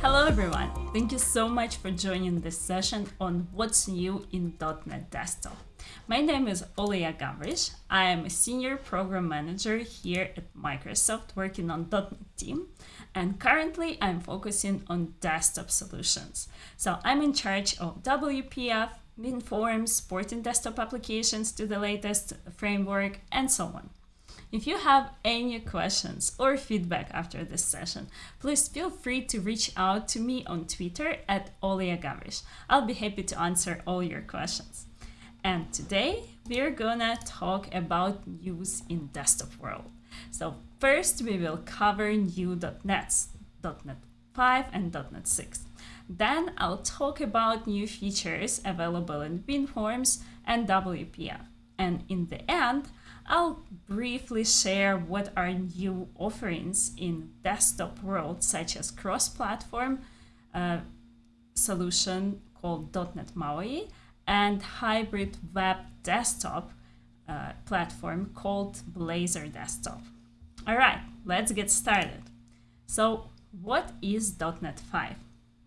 Hello everyone! Thank you so much for joining this session on what's new in .NET Desktop. My name is Olia Gavrysh. I am a senior program manager here at Microsoft working on .NET team and currently I'm focusing on desktop solutions. So I'm in charge of WPF, WinForms, porting desktop applications to the latest framework and so on. If you have any questions or feedback after this session, please feel free to reach out to me on Twitter at Olia Gavrysh. I'll be happy to answer all your questions. And today we're gonna talk about news in desktop world. So first we will cover new .NETs, .NET 5 and .NET 6. Then I'll talk about new features available in WinForms and WPF. And in the end, I'll briefly share what are new offerings in desktop world, such as cross-platform uh, solution called .NET MAUI and hybrid web desktop uh, platform called Blazor Desktop. All right, let's get started. So what is .NET 5?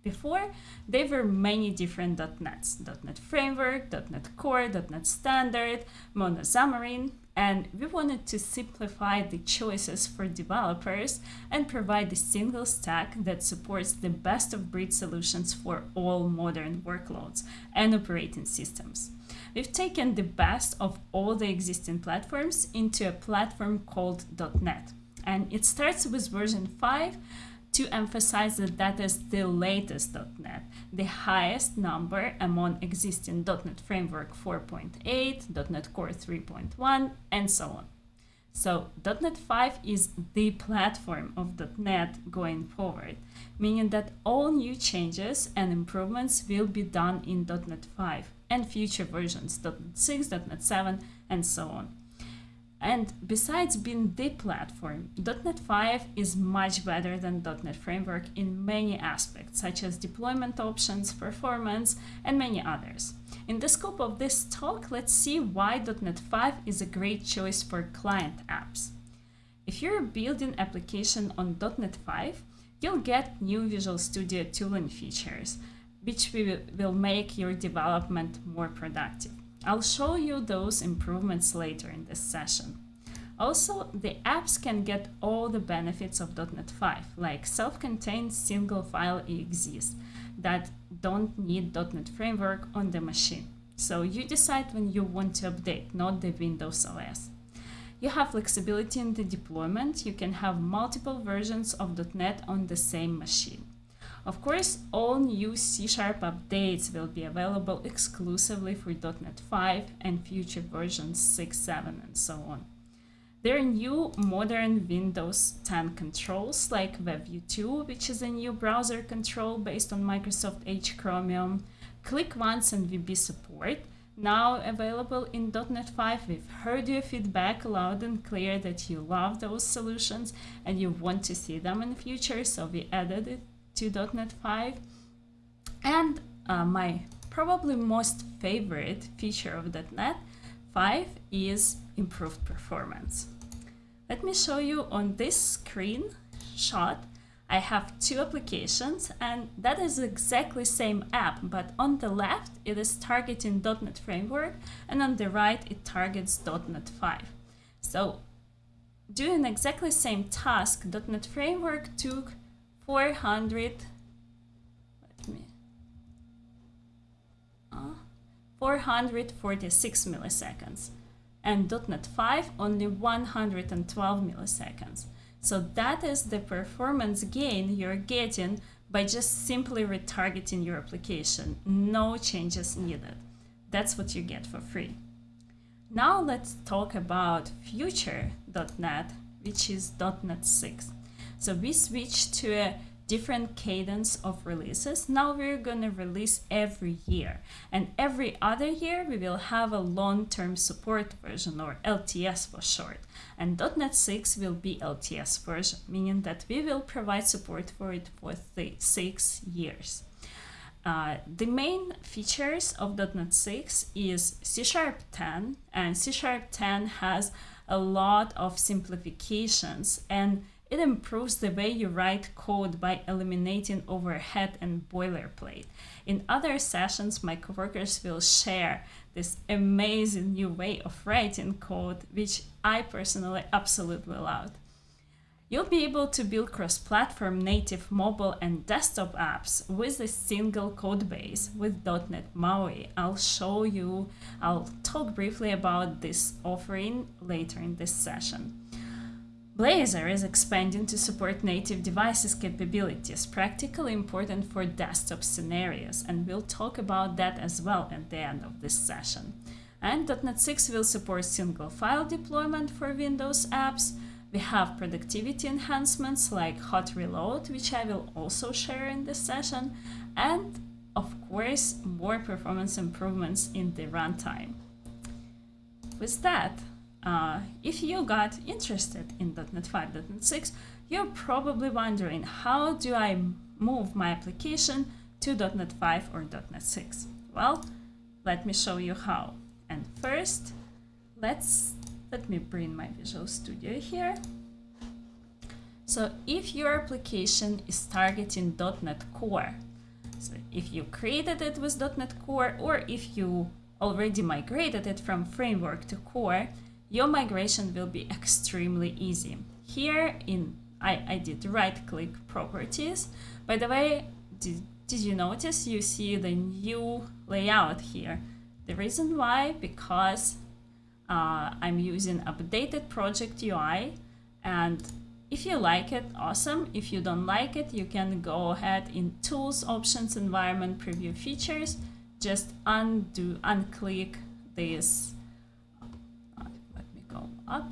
Before, there were many different .NETs, .NET Framework, .NET Core, .NET Standard, Mono Xamarin, and we wanted to simplify the choices for developers and provide a single stack that supports the best of breed solutions for all modern workloads and operating systems. We've taken the best of all the existing platforms into a platform called .NET. And it starts with version 5 to emphasize that that is the latest .NET, the highest number among existing .NET Framework 4.8, .NET Core 3.1, and so on. So .NET 5 is the platform of .NET going forward, meaning that all new changes and improvements will be done in .NET 5 and future versions, .NET 6, .NET 7, and so on. And besides being the platform, .NET 5 is much better than .NET Framework in many aspects, such as deployment options, performance, and many others. In the scope of this talk, let's see why .NET 5 is a great choice for client apps. If you're building application on .NET 5, you'll get new Visual Studio tooling features, which will make your development more productive. I'll show you those improvements later in this session. Also, the apps can get all the benefits of .NET 5, like self-contained single file exes that don't need .NET Framework on the machine. So you decide when you want to update, not the Windows OS. You have flexibility in the deployment. You can have multiple versions of .NET on the same machine. Of course, all new C-sharp updates will be available exclusively for .NET 5 and future versions 6, 7, and so on. There are new modern Windows 10 controls like WebView 2, which is a new browser control based on Microsoft Edge Chromium, Click Once and VB support, now available in .NET 5. We've heard your feedback loud and clear that you love those solutions and you want to see them in the future, so we added it to .NET 5. And uh, my probably most favorite feature of .NET 5 is improved performance. Let me show you on this screen shot. I have two applications and that is exactly same app, but on the left it is targeting .NET Framework and on the right it targets .NET 5. So doing exactly same task, .NET Framework took 400 let me uh, 446 milliseconds and .NET 5 only 112 milliseconds. So that is the performance gain you're getting by just simply retargeting your application. No changes needed. That's what you get for free. Now let's talk about future.NET, which is .NET 6. So we switched to a different cadence of releases. Now we're going to release every year. And every other year we will have a long-term support version or LTS for short. And .NET 6 will be LTS version, meaning that we will provide support for it for six years. Uh, the main features of .NET 6 is C Sharp 10 and C Sharp 10 has a lot of simplifications and It improves the way you write code by eliminating overhead and boilerplate. In other sessions, my coworkers will share this amazing new way of writing code, which I personally absolutely love. You'll be able to build cross-platform native mobile and desktop apps with a single code base with .NET MAUI. I'll show you, I'll talk briefly about this offering later in this session. Blazor is expanding to support native devices capabilities, practically important for desktop scenarios, and we'll talk about that as well at the end of this session. And .NET 6 will support single file deployment for Windows apps. We have productivity enhancements like hot reload, which I will also share in this session, and of course, more performance improvements in the runtime. With that, uh, if you got interested in .NET 5, .NET 6, you're probably wondering how do I move my application to .NET 5 or .NET 6? Well, let me show you how. And first, let's let me bring my Visual Studio here. So if your application is targeting .NET Core, so if you created it with .NET Core or if you already migrated it from Framework to Core, your migration will be extremely easy. Here in I, I did right click properties. By the way, did, did you notice you see the new layout here? The reason why, because uh, I'm using updated project UI and if you like it, awesome. If you don't like it, you can go ahead in Tools, Options, Environment, Preview Features, just undo, unclick this up,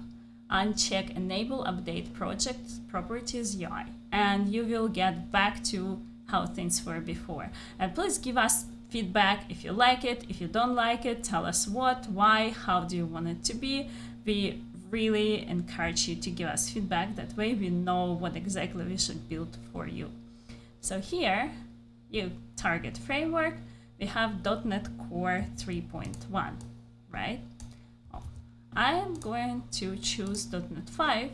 uncheck Enable Update Project Properties UI, and you will get back to how things were before. And please give us feedback if you like it, if you don't like it, tell us what, why, how do you want it to be. We really encourage you to give us feedback. That way we know what exactly we should build for you. So here, you target framework, we have .NET Core 3.1, right? I am going to choose .NET 5,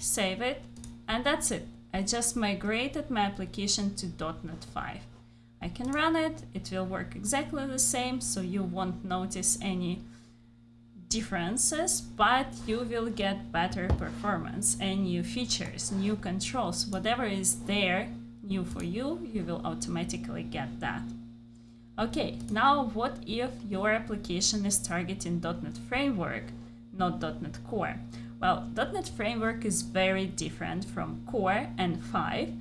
save it, and that's it. I just migrated my application to .NET 5. I can run it, it will work exactly the same, so you won't notice any differences, but you will get better performance and new features, new controls, whatever is there new for you, you will automatically get that. Okay, now what if your application is targeting .NET Framework, not .NET Core? Well, .NET Framework is very different from Core and 5,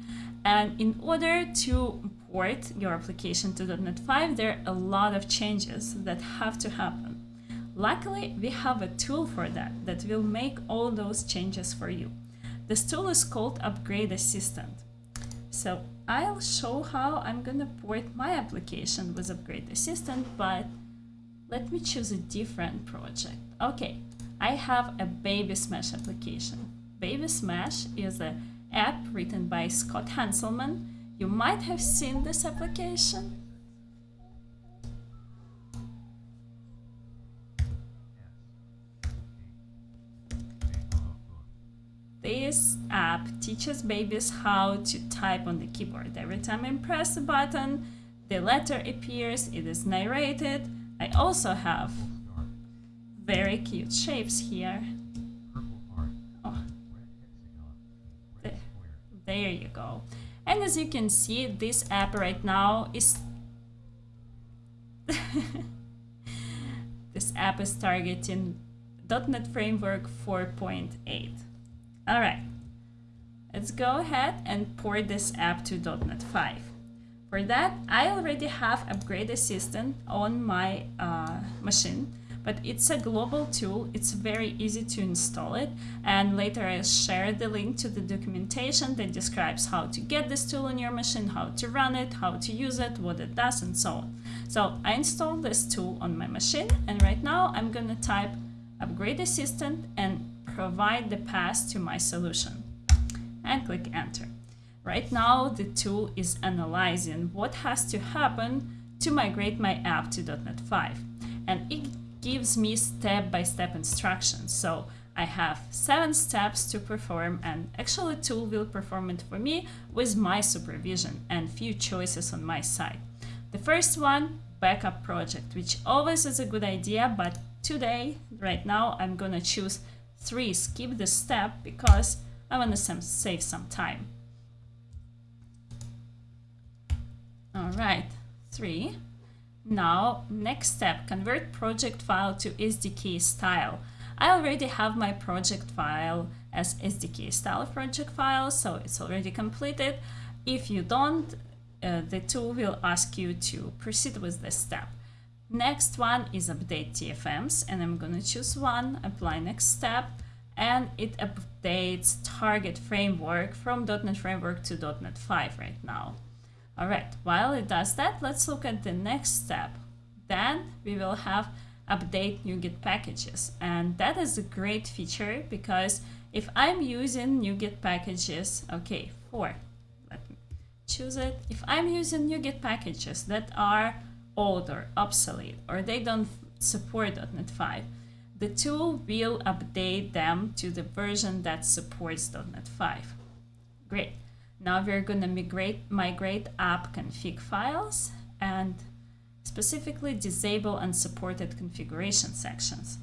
and in order to port your application to .NET 5, there are a lot of changes that have to happen. Luckily, we have a tool for that, that will make all those changes for you. This tool is called Upgrade Assistant. So I'll show how I'm gonna port my application with Upgrade Assistant, but let me choose a different project. Okay, I have a Baby Smash application. Baby Smash is an app written by Scott Hanselman. You might have seen this application. This app teaches babies how to type on the keyboard. Every time I press a button, the letter appears, it is narrated. I also have very cute shapes here. Oh. There you go. And as you can see, this app right now is... this app is targeting .NET Framework 4.8. All right, let's go ahead and port this app to .NET 5. For that, I already have Upgrade Assistant on my uh, machine, but it's a global tool. It's very easy to install it. And later I'll share the link to the documentation that describes how to get this tool on your machine, how to run it, how to use it, what it does, and so on. So I installed this tool on my machine, and right now I'm gonna type Upgrade Assistant and provide the path to my solution and click enter. Right now the tool is analyzing what has to happen to migrate my app to .NET 5 and it gives me step-by-step -step instructions. So I have seven steps to perform and actually tool will perform it for me with my supervision and few choices on my side. The first one, backup project, which always is a good idea, but today, right now, I'm gonna choose three, skip the step because I wanna save some time. All right, three. Now, next step, convert project file to SDK style. I already have my project file as SDK style project file, so it's already completed. If you don't, uh, the tool will ask you to proceed with this step. Next one is update TFMs, and I'm gonna choose one, apply next step, and it updates target framework from .NET Framework to .NET 5 right now. All right, while it does that, let's look at the next step. Then we will have update NuGet packages. And that is a great feature because if I'm using NuGet packages, okay, four, let me choose it. If I'm using NuGet packages that are old or obsolete or they don't support .NET 5, the tool will update them to the version that supports .NET 5. Great. Now we're going to migrate, migrate app config files and specifically disable unsupported configuration sections.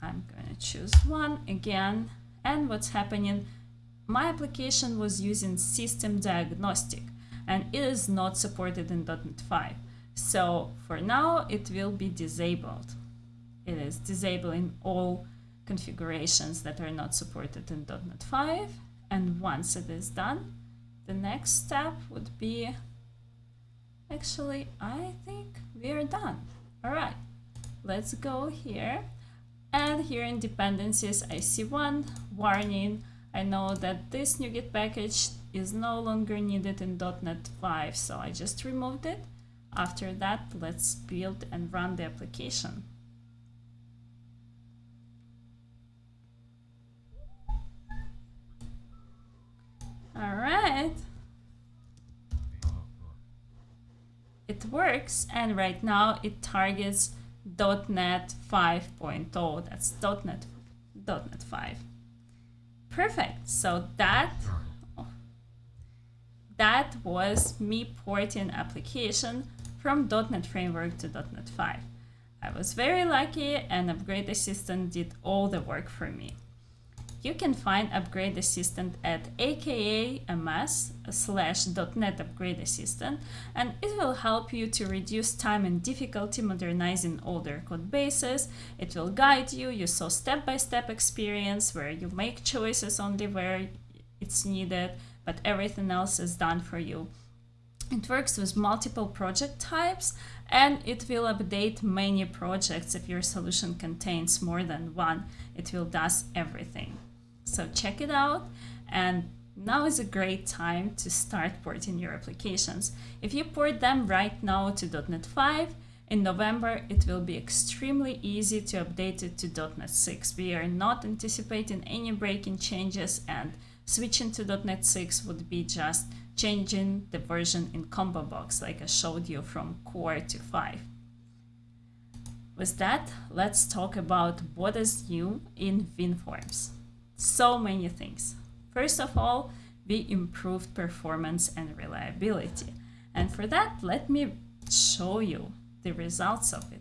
I'm going to choose one again. And what's happening, my application was using system diagnostic and it is not supported in .NET 5. So for now, it will be disabled. It is disabling all configurations that are not supported in .NET 5. And once it is done, the next step would be, actually, I think we are done. All right, let's go here. And here in dependencies, I see one warning. I know that this NuGet package is no longer needed in .NET 5, so I just removed it. After that, let's build and run the application. All right. It works, and right now it targets .NET 5.0. That's .NET, .NET 5. Perfect. So that that was me porting application from .NET Framework to .NET 5. I was very lucky and Upgrade Assistant did all the work for me. You can find Upgrade Assistant at aka.ms slash .NET Upgrade Assistant and it will help you to reduce time and difficulty modernizing older code bases. It will guide you. You saw step-by-step -step experience where you make choices only where it's needed, but everything else is done for you. It works with multiple project types and it will update many projects if your solution contains more than one. It will does everything. So check it out and now is a great time to start porting your applications. If you port them right now to .NET 5, in November it will be extremely easy to update it to .NET 6. We are not anticipating any breaking changes and switching to .NET 6 would be just changing the version in combo box like I showed you from core to 5. With that, let's talk about what is new in WinForms so many things. First of all, we improved performance and reliability. And for that, let me show you the results of it.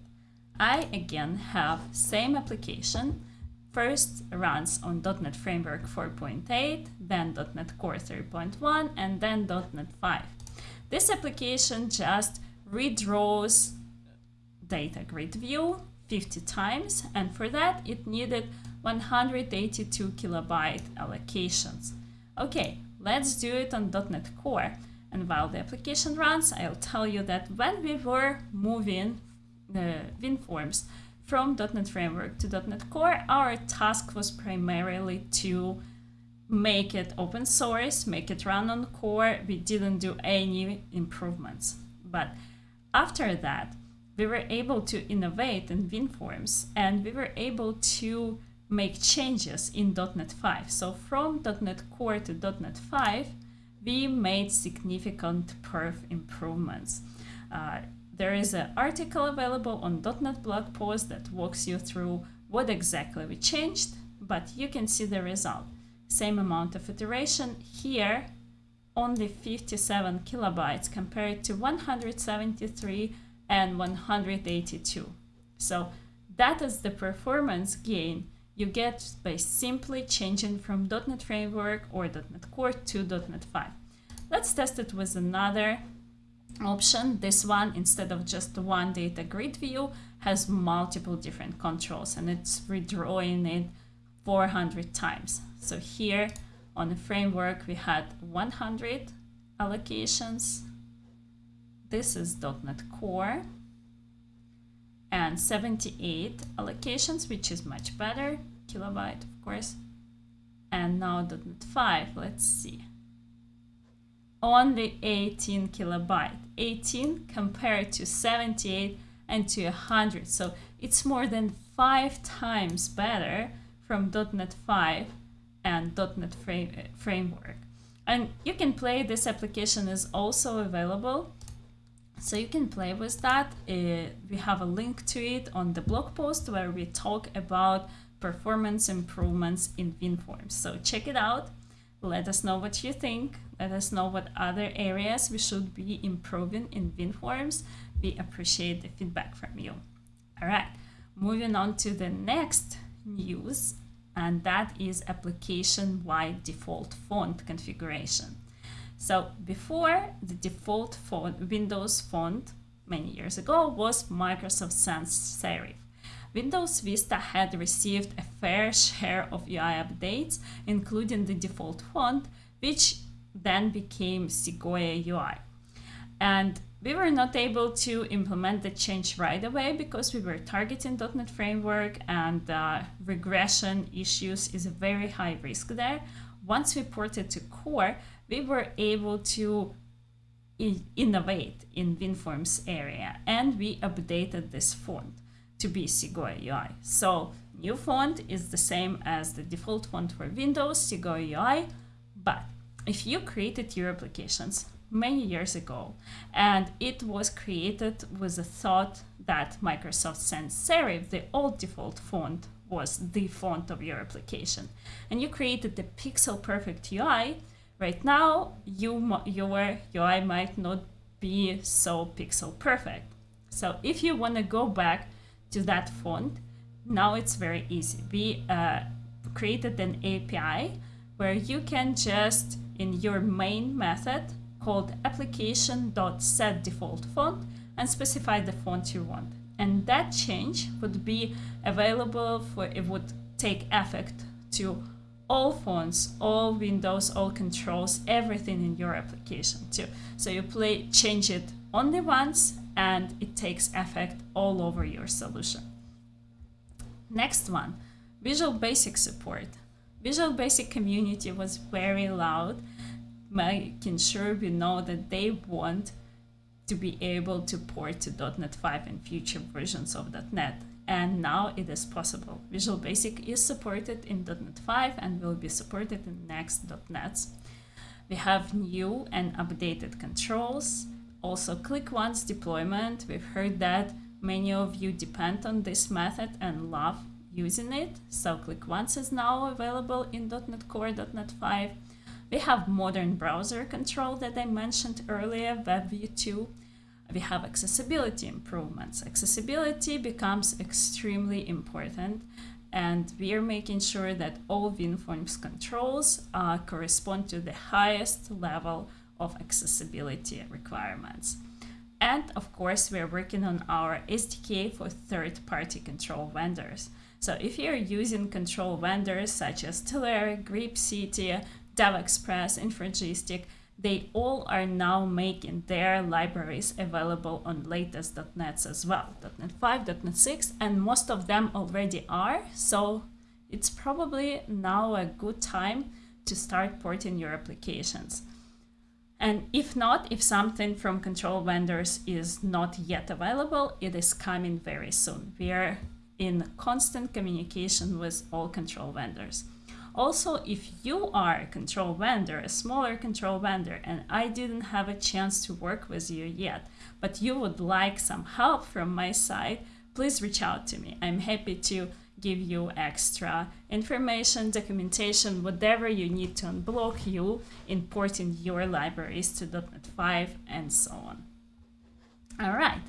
I again have same application. First runs on .NET Framework 4.8, then .NET Core 3.1, and then .NET 5. This application just redraws data grid view 50 times, and for that it needed 182 kilobyte allocations. Okay, let's do it on .NET Core. And while the application runs, I'll tell you that when we were moving the WinForms from .NET Framework to .NET Core, our task was primarily to make it open source, make it run on core. We didn't do any improvements. But after that, we were able to innovate in WinForms and we were able to make changes in .NET 5. So from .NET Core to .NET 5, we made significant perf improvements. Uh, there is an article available on .NET blog post that walks you through what exactly we changed, but you can see the result. Same amount of iteration here, only 57 kilobytes compared to 173 and 182. So that is the performance gain you get by simply changing from .NET Framework or .NET Core to .NET 5. Let's test it with another option. This one, instead of just one data grid view, has multiple different controls and it's redrawing it 400 times. So here on the framework, we had 100 allocations. This is .NET Core and 78 allocations, which is much better, kilobyte, of course. And now 5, let's see. Only 18 kilobyte, 18 compared to 78 and to 100. So it's more than five times better from .NET 5 and .NET frame, eh, Framework. And you can play, this application is also available so you can play with that. Uh, we have a link to it on the blog post where we talk about performance improvements in WinForms. So check it out. Let us know what you think. Let us know what other areas we should be improving in WinForms. We appreciate the feedback from you. All right, moving on to the next news, and that is application-wide default font configuration. So before the default font, Windows font many years ago was Microsoft Sans Serif. Windows Vista had received a fair share of UI updates, including the default font, which then became Segoe UI. And we were not able to implement the change right away because we were targeting .NET Framework and uh, regression issues is a very high risk there. Once we ported to Core, we were able to innovate in WinForms area and we updated this font to be Segoe UI. So new font is the same as the default font for Windows, Segoe UI, but if you created your applications many years ago and it was created with the thought that Microsoft Sans Serif, the old default font, was the font of your application and you created the pixel perfect UI, Right now, you, your UI might not be so pixel perfect. So if you want to go back to that font, now it's very easy. We uh, created an API where you can just, in your main method called application.setDefaultFont, and specify the font you want. And that change would be available for, it would take effect to all fonts, all windows, all controls, everything in your application too. So you play, change it only once and it takes effect all over your solution. Next one, Visual Basic support. Visual Basic community was very loud, making sure we know that they want to be able to port to .NET 5 and future versions of .NET and now it is possible. Visual Basic is supported in .NET 5 and will be supported in next .NETs. We have new and updated controls, also click once deployment. We've heard that many of you depend on this method and love using it. So click once is now available in .NET Core, .NET 5. We have modern browser control that I mentioned earlier, WebView 2 we have accessibility improvements. Accessibility becomes extremely important and we are making sure that all WinForms controls uh, correspond to the highest level of accessibility requirements. And of course, we're working on our SDK for third-party control vendors. So if you're using control vendors such as Telerik, GrapeCity, DevExpress, Infragistic, they all are now making their libraries available on latest .NETs as well, .NET 5, .NET 6, and most of them already are, so it's probably now a good time to start porting your applications. And if not, if something from control vendors is not yet available, it is coming very soon. We are in constant communication with all control vendors. Also, if you are a control vendor, a smaller control vendor, and I didn't have a chance to work with you yet, but you would like some help from my side, please reach out to me. I'm happy to give you extra information, documentation, whatever you need to unblock you, importing your libraries to .NET 5 and so on. All right,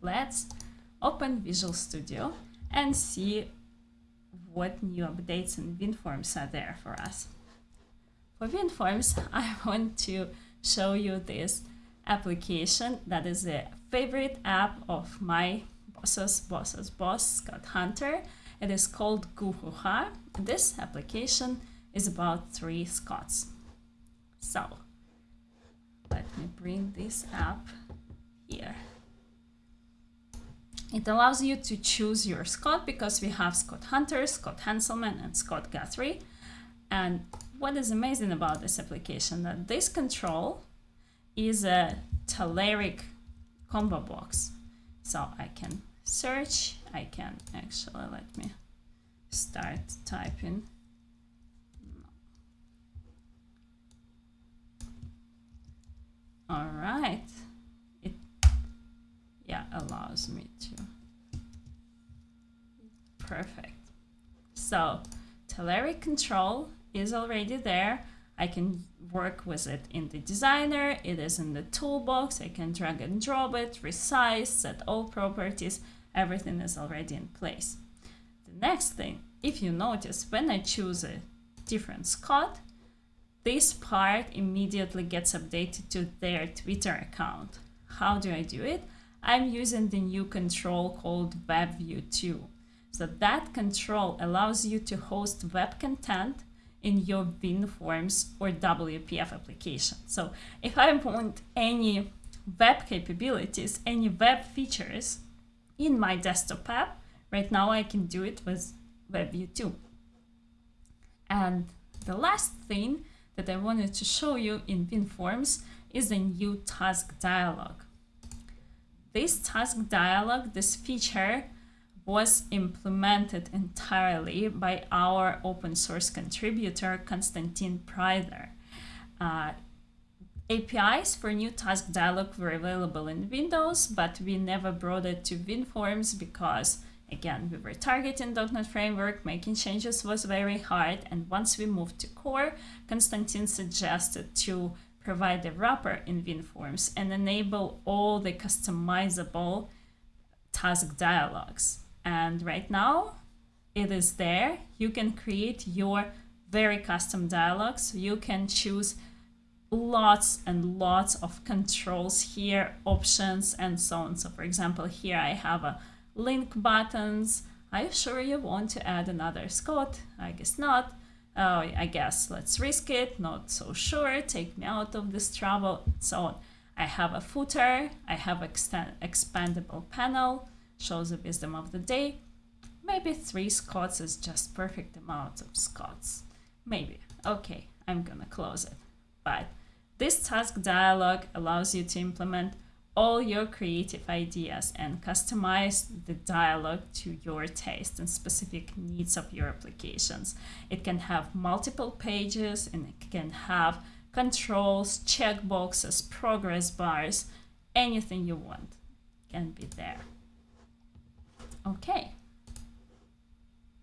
let's open Visual Studio and see what new updates in WinForms are there for us. For WinForms, I want to show you this application that is a favorite app of my boss's boss's boss, Scott Hunter. It is called Guhuha. This application is about three Scots. So let me bring this app here. It allows you to choose your Scott because we have Scott Hunter, Scott Hanselman, and Scott Guthrie. And what is amazing about this application that this control is a Telerik combo box. So I can search, I can actually let me start typing. All right It yeah, allows me to. Perfect. So Telerik control is already there. I can work with it in the designer. It is in the toolbox. I can drag and drop it, resize, set all properties. Everything is already in place. The next thing, if you notice, when I choose a different Scott, this part immediately gets updated to their Twitter account. How do I do it? I'm using the new control called WebView 2. So that control allows you to host web content in your WinForms or WPF application. So if I want any web capabilities, any web features in my desktop app, right now I can do it with WebView 2. And the last thing that I wanted to show you in WinForms is a new task dialog. This task dialog, this feature, was implemented entirely by our open source contributor, Konstantin Preißer. Uh, APIs for new task dialog were available in Windows, but we never brought it to WinForms because, again, we were targeting .NET Framework, making changes was very hard, and once we moved to core, Konstantin suggested to provide a wrapper in WinForms and enable all the customizable task dialogues. And right now it is there. You can create your very custom dialogues. You can choose lots and lots of controls here, options, and so on. So for example, here I have a link buttons. Are you sure you want to add another Scott? I guess not oh, I guess let's risk it, not so sure, take me out of this trouble, so on. I have a footer, I have extend expandable panel, shows the wisdom of the day. Maybe three Scots is just perfect amount of Scots. Maybe. Okay, I'm gonna close it. But this task dialog allows you to implement all your creative ideas and customize the dialogue to your taste and specific needs of your applications. It can have multiple pages and it can have controls, checkboxes, progress bars, anything you want can be there. Okay,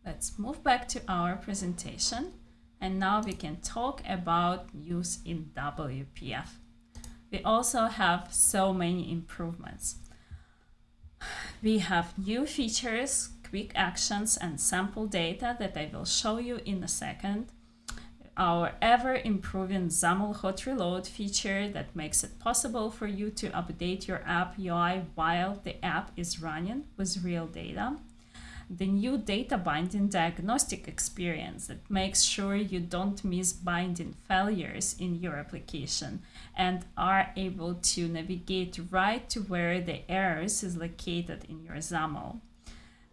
let's move back to our presentation and now we can talk about use in WPF we also have so many improvements. We have new features, quick actions, and sample data that I will show you in a second. Our ever-improving XAML hot reload feature that makes it possible for you to update your app UI while the app is running with real data the new data binding diagnostic experience that makes sure you don't miss binding failures in your application and are able to navigate right to where the errors is located in your XAML.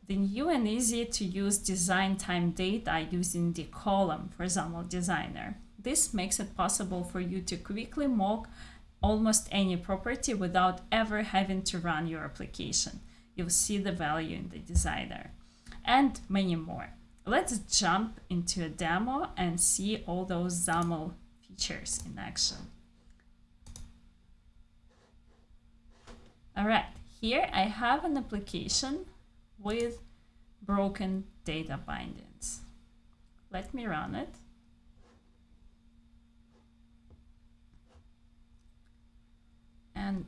The new and easy to use design time data using the column for XAML Designer. This makes it possible for you to quickly mock almost any property without ever having to run your application. You'll see the value in the designer and many more. Let's jump into a demo and see all those XAML features in action. All right, here I have an application with broken data bindings. Let me run it. And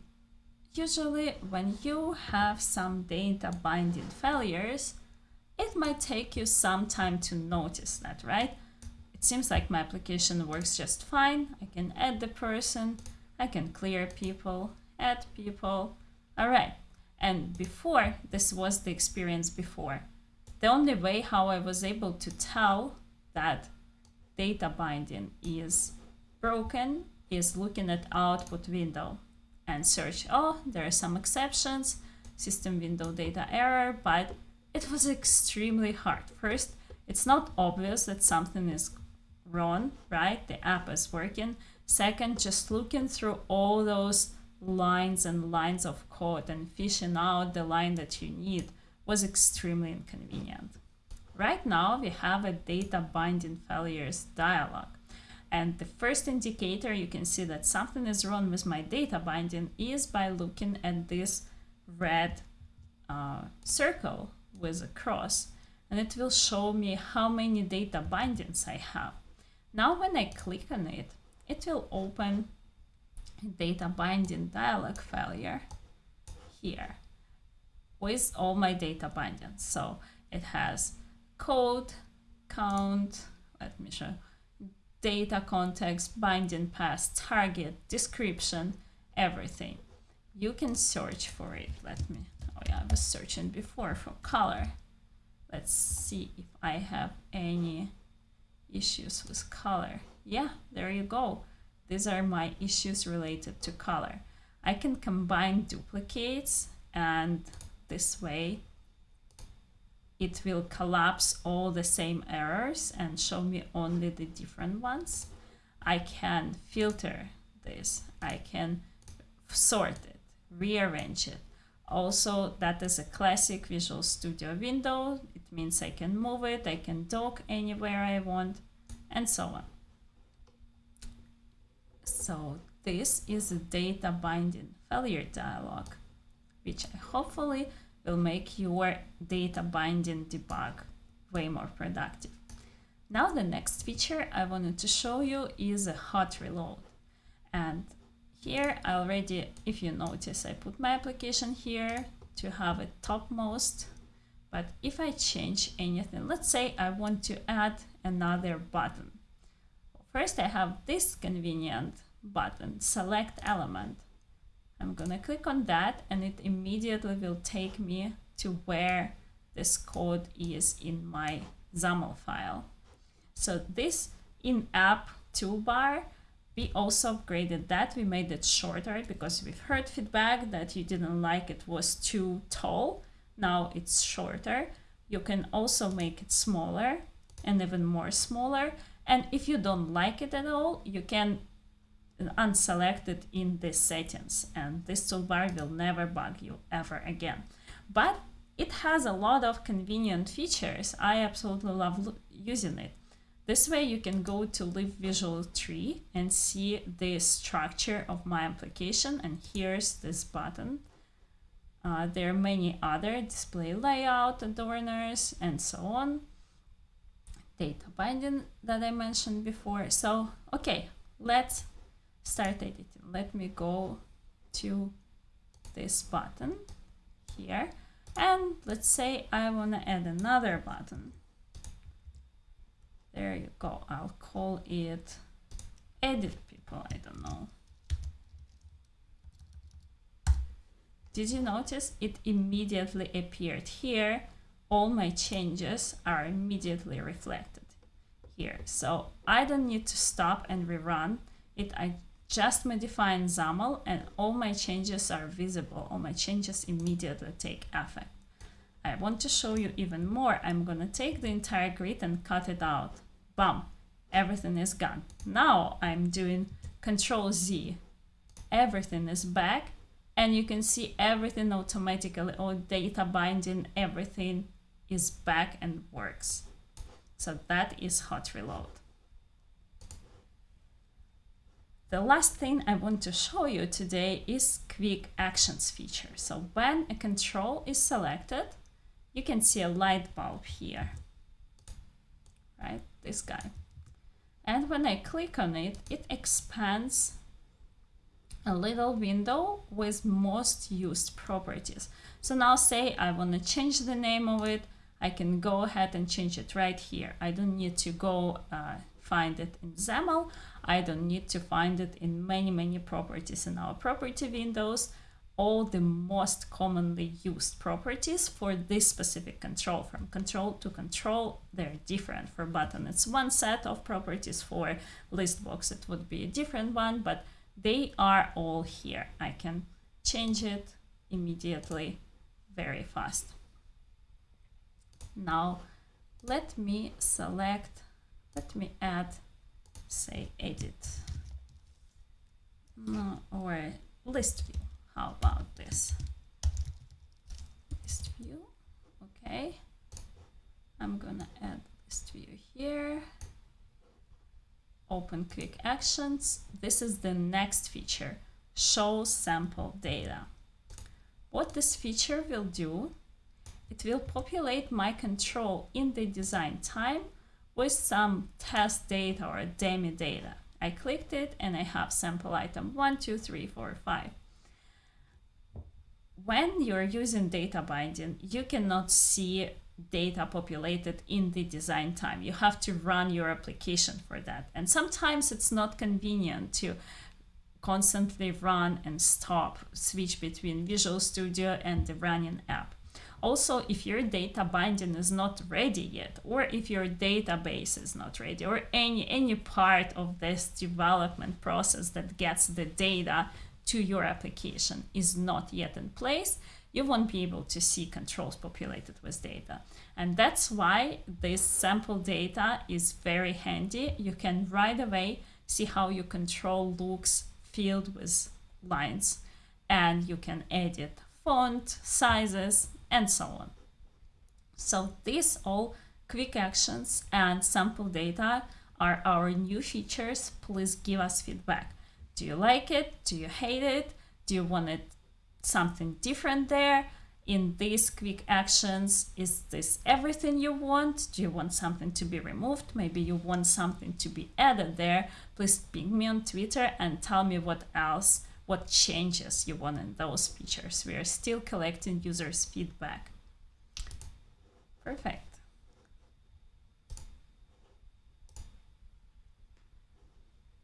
usually when you have some data binding failures, it might take you some time to notice that, right? It seems like my application works just fine. I can add the person, I can clear people, add people. All right. And before, this was the experience before. The only way how I was able to tell that data binding is broken is looking at output window and search, oh, there are some exceptions, system window data error, but it was extremely hard. First, it's not obvious that something is wrong, right? The app is working. Second, just looking through all those lines and lines of code and fishing out the line that you need was extremely inconvenient. Right now, we have a data binding failures dialog. And the first indicator you can see that something is wrong with my data binding is by looking at this red uh, circle with a cross. And it will show me how many data bindings I have. Now when I click on it, it will open data binding dialog failure here with all my data bindings. So it has code, count, let me show, data context, binding path, target, description, everything. You can search for it. Let me, oh yeah, I was searching before for color. Let's see if I have any issues with color. Yeah, there you go. These are my issues related to color. I can combine duplicates and this way it will collapse all the same errors and show me only the different ones. I can filter this. I can sort it, rearrange it. Also, that is a classic Visual Studio window. It means I can move it, I can dock anywhere I want, and so on. So this is a data binding failure dialog, which hopefully will make your data binding debug way more productive. Now the next feature I wanted to show you is a hot reload. And here I already, if you notice, I put my application here to have it topmost. But if I change anything, let's say I want to add another button. First I have this convenient button, select element. I'm gonna click on that and it immediately will take me to where this code is in my XAML file. So this in-app toolbar, we also upgraded that. We made it shorter because we've heard feedback that you didn't like it was too tall. Now it's shorter. You can also make it smaller and even more smaller. And if you don't like it at all, you can unselect it in the settings and this toolbar will never bug you ever again. But it has a lot of convenient features. I absolutely love using it. This way you can go to Live Visual Tree and see the structure of my application and here's this button. Uh, there are many other display layout, adorners, and so on. Data binding that I mentioned before. So, okay, let's start editing. Let me go to this button here and let's say I want to add another button. There you go. I'll call it edit people. I don't know. Did you notice it immediately appeared here? All my changes are immediately reflected here. So I don't need to stop and rerun it. I just modifying XAML and all my changes are visible. All my changes immediately take effect. I want to show you even more. I'm going to take the entire grid and cut it out. Bam, everything is gone. Now I'm doing Control Z. Everything is back and you can see everything automatically, all data binding, everything is back and works. So that is hot reload. The last thing I want to show you today is quick actions feature. So when a control is selected, you can see a light bulb here. right? This guy. And when I click on it, it expands a little window with most used properties. So now say I want to change the name of it, I can go ahead and change it right here. I don't need to go uh, find it in XAML. I don't need to find it in many, many properties in our property windows. All the most commonly used properties for this specific control. From control to control, they're different. For button, it's one set of properties. For list box, it would be a different one, but they are all here. I can change it immediately very fast. Now let me select, let me add, say edit no, or list view. How about this? List view, okay. I'm gonna add list view here. Open quick actions. This is the next feature, show sample data. What this feature will do it will populate my control in the design time with some test data or demo data. I clicked it and I have sample item 1, 2, 3, 4, 5. When you're using data binding, you cannot see data populated in the design time. You have to run your application for that. And sometimes it's not convenient to constantly run and stop, switch between Visual Studio and the running app. Also, if your data binding is not ready yet, or if your database is not ready, or any, any part of this development process that gets the data to your application is not yet in place, you won't be able to see controls populated with data. And that's why this sample data is very handy. You can right away see how your control looks filled with lines and you can edit font, sizes, and so on. So these all quick actions and sample data are our new features. Please give us feedback. Do you like it? Do you hate it? Do you want it something different there? In these quick actions, is this everything you want? Do you want something to be removed? Maybe you want something to be added there. Please ping me on Twitter and tell me what else what changes you want in those features. We are still collecting users' feedback. Perfect.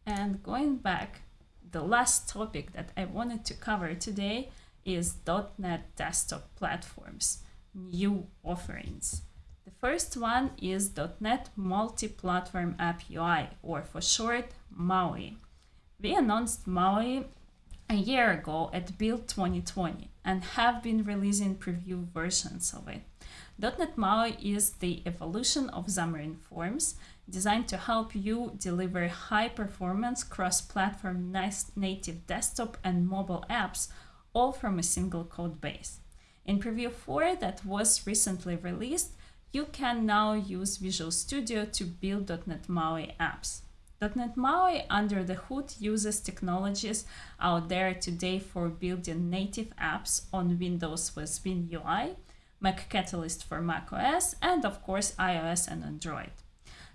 And going back, the last topic that I wanted to cover today is .NET Desktop Platforms, new offerings. The first one is .NET Multi-Platform App UI, or for short, MAUI. We announced MAUI a year ago at Build 2020 and have been releasing preview versions of it. .NET MAUI is the evolution of Xamarin Forms designed to help you deliver high-performance cross-platform native desktop and mobile apps all from a single code base. In Preview 4 that was recently released, you can now use Visual Studio to build .NET MAUI apps. .NET MAUI under the hood uses technologies out there today for building native apps on Windows with WinUI, Mac Catalyst for macOS, and of course iOS and Android.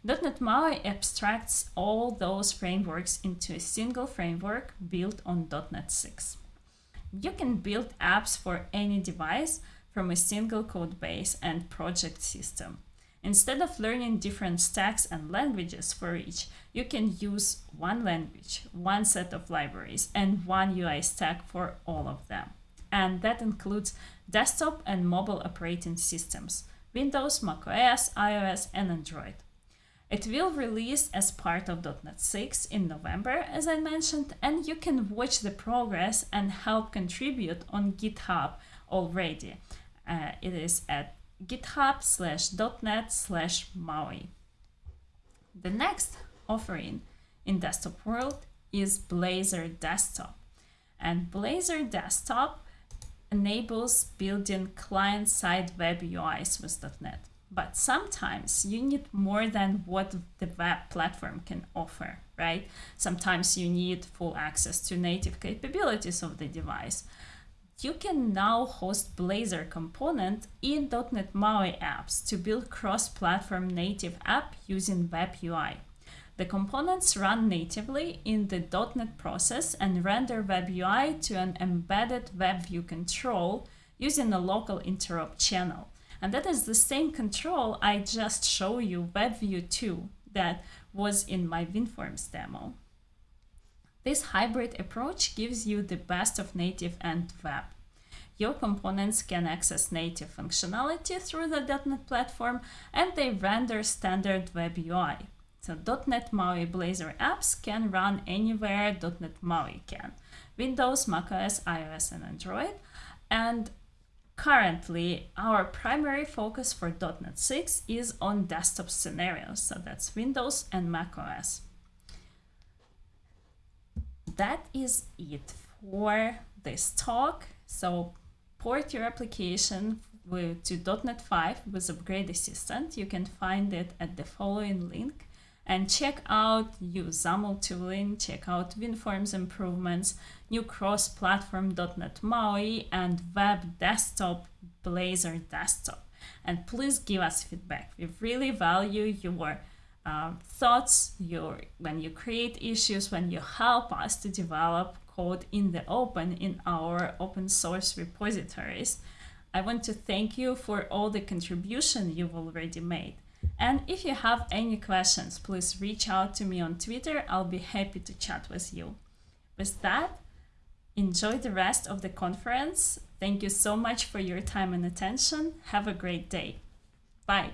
.NET MAUI abstracts all those frameworks into a single framework built on .NET 6. You can build apps for any device from a single code base and project system. Instead of learning different stacks and languages for each, you can use one language, one set of libraries, and one UI stack for all of them. And that includes desktop and mobile operating systems, Windows, macOS, iOS, and Android. It will release as part of .NET 6 in November, as I mentioned, and you can watch the progress and help contribute on GitHub already. Uh, it is at github slash .NET slash MAUI. The next offering in desktop world is Blazor Desktop. And Blazor Desktop enables building client-side web UIs with .NET. But sometimes you need more than what the web platform can offer, right? Sometimes you need full access to native capabilities of the device. You can now host Blazor component in .NET MAUI apps to build cross-platform native app using Web UI. The components run natively in the .NET process and render Web UI to an embedded Web View control using a local interop channel. And that is the same control I just showed you WebView 2 that was in my WinForms demo. This hybrid approach gives you the best of native and web. Your components can access native functionality through the .NET platform and they render standard web UI. So .NET MAUI Blazor apps can run anywhere .NET MAUI can. Windows, macOS, iOS and Android. And currently our primary focus for .NET 6 is on desktop scenarios. So that's Windows and macOS that is it for this talk. So port your application to .NET 5 with Upgrade Assistant. You can find it at the following link and check out new XAML tooling, check out WinForms improvements, new cross-platform .NET MAUI and web desktop Blazor desktop. And please give us feedback. We really value your uh, thoughts, your, when you create issues, when you help us to develop code in the open in our open source repositories. I want to thank you for all the contribution you've already made. And if you have any questions, please reach out to me on Twitter. I'll be happy to chat with you. With that, enjoy the rest of the conference. Thank you so much for your time and attention. Have a great day. Bye.